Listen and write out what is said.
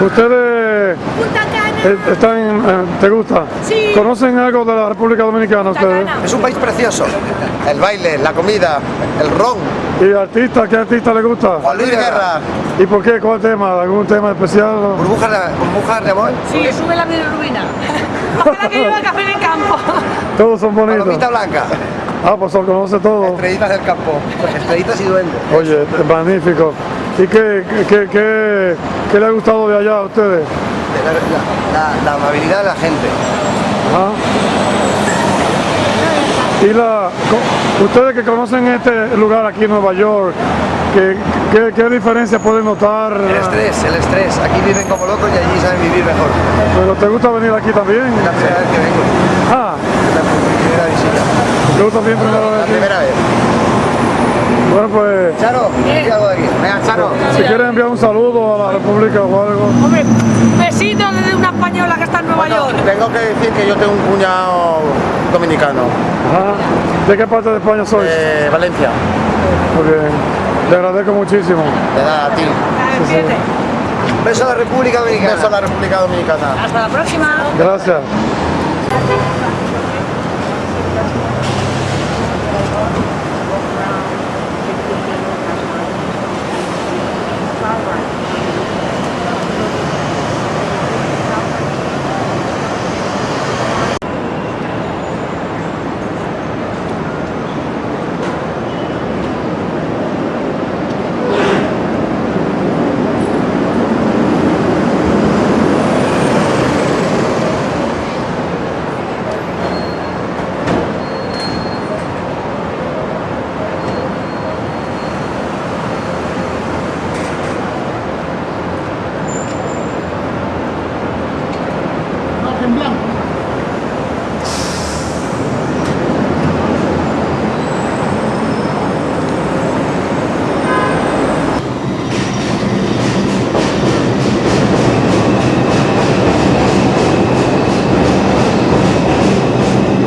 ¿Ustedes Punta Cana. están, te gusta? Sí. ¿Conocen algo de la República Dominicana ustedes? Es un país precioso. El baile, la comida, el ron. ¿Y artista? ¿Qué artista le gusta? Juan Luis Guerra. ¿Y por qué? ¿Cuál tema? ¿Algún tema especial? Burbujas de, burbujas de amor. Sí, sube la bilirrubina. Ojalá que lleva café en el campo. Todos son bonitos. Palomita blanca. Ah, pues lo conoce todo. Estrellitas del campo. Estrellitas y duendes. Oye, magnífico. ¿Y qué, qué, qué, qué le ha gustado de allá a ustedes? La, la- la amabilidad de la gente. Ajá. Y la, ustedes que conocen este lugar aquí en Nueva York, ¿qué, qué, qué diferencia pueden notar? El estrés, el estrés. Aquí viven como locos y allí saben vivir mejor. ¿Pero te gusta venir aquí también? Es la primera vez que vengo. Ah, Es la primera visita. ¿te gusta bien primero La primera vez. Bueno, pues, Charo, si quieres enviar un saludo a la República o algo. Hombre, besito desde una española que está en Nueva York. tengo que decir que yo tengo un cuñado dominicano. Ajá. ¿De qué parte de España sois? De Valencia. Muy bien. Le agradezco muchísimo. De nada, a ti. Despídete. Beso a la República Dominicana. Beso a la República Dominicana. Hasta la próxima. Gracias.